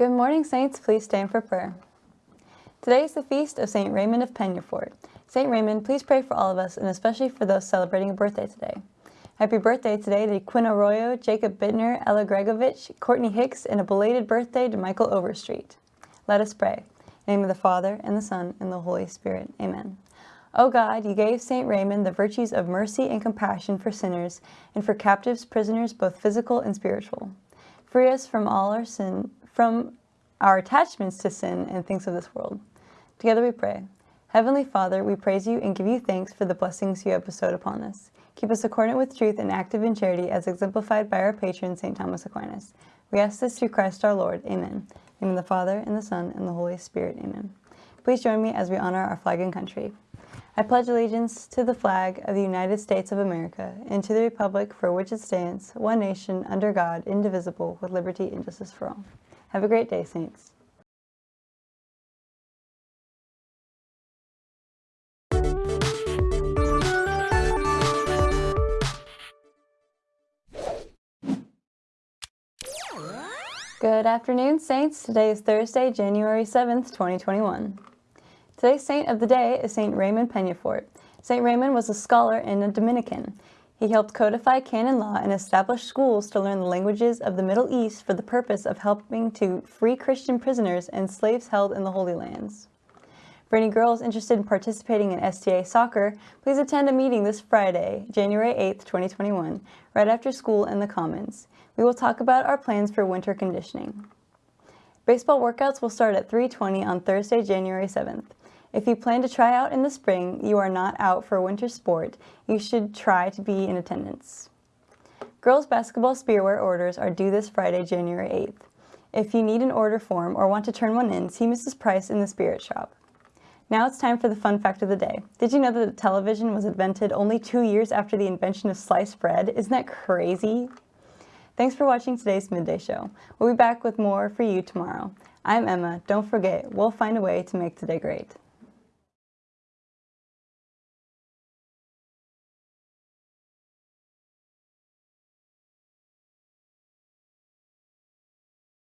Good morning, Saints. Please stand for prayer. Today is the feast of St. Raymond of Peñafort. St. Raymond, please pray for all of us and especially for those celebrating a birthday today. Happy birthday today to Quinn Arroyo, Jacob Bittner, Ella Gregovich, Courtney Hicks, and a belated birthday to Michael Overstreet. Let us pray. In the name of the Father, and the Son, and the Holy Spirit. Amen. O God, you gave St. Raymond the virtues of mercy and compassion for sinners and for captives, prisoners, both physical and spiritual. Free us from all our sin, from our attachments to sin and things of this world. Together we pray. Heavenly Father, we praise you and give you thanks for the blessings you have bestowed upon us. Keep us accordant with truth and active in charity as exemplified by our patron, St. Thomas Aquinas. We ask this through Christ our Lord. Amen. In the Father, and the Son, and the Holy Spirit. Amen. Please join me as we honor our flag and country. I pledge allegiance to the flag of the United States of America and to the republic for which it stands, one nation, under God, indivisible, with liberty and justice for all. Have a great day, Saints. Good afternoon, Saints. Today is Thursday, January 7th, 2021. Today's saint of the day is St. Raymond Peñafort. St. Raymond was a scholar and a Dominican. He helped codify canon law and establish schools to learn the languages of the Middle East for the purpose of helping to free Christian prisoners and slaves held in the Holy Lands. For any girls interested in participating in STA soccer, please attend a meeting this Friday, January 8, 2021, right after school in the Commons. We will talk about our plans for winter conditioning. Baseball workouts will start at 3.20 on Thursday, January 7th. If you plan to try out in the spring, you are not out for a winter sport, you should try to be in attendance. Girls basketball spiritwear orders are due this Friday, January 8th. If you need an order form or want to turn one in, see Mrs. Price in the Spirit Shop. Now it's time for the fun fact of the day. Did you know that the television was invented only two years after the invention of sliced bread? Isn't that crazy? Thanks for watching today's Midday Show. We'll be back with more for you tomorrow. I'm Emma. Don't forget, we'll find a way to make today great.